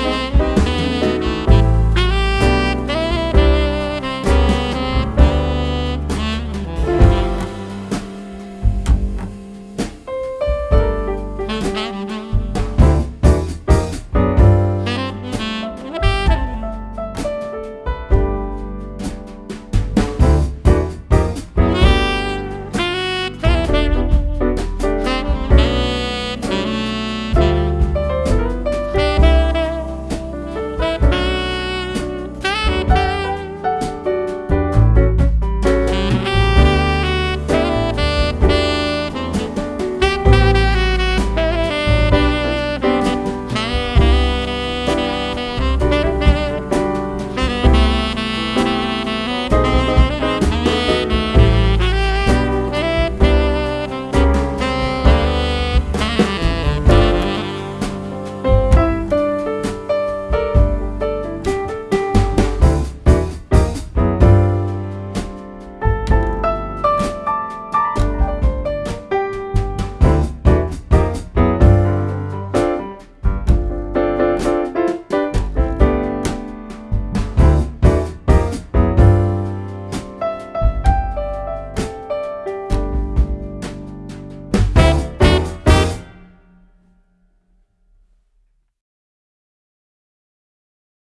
Bye.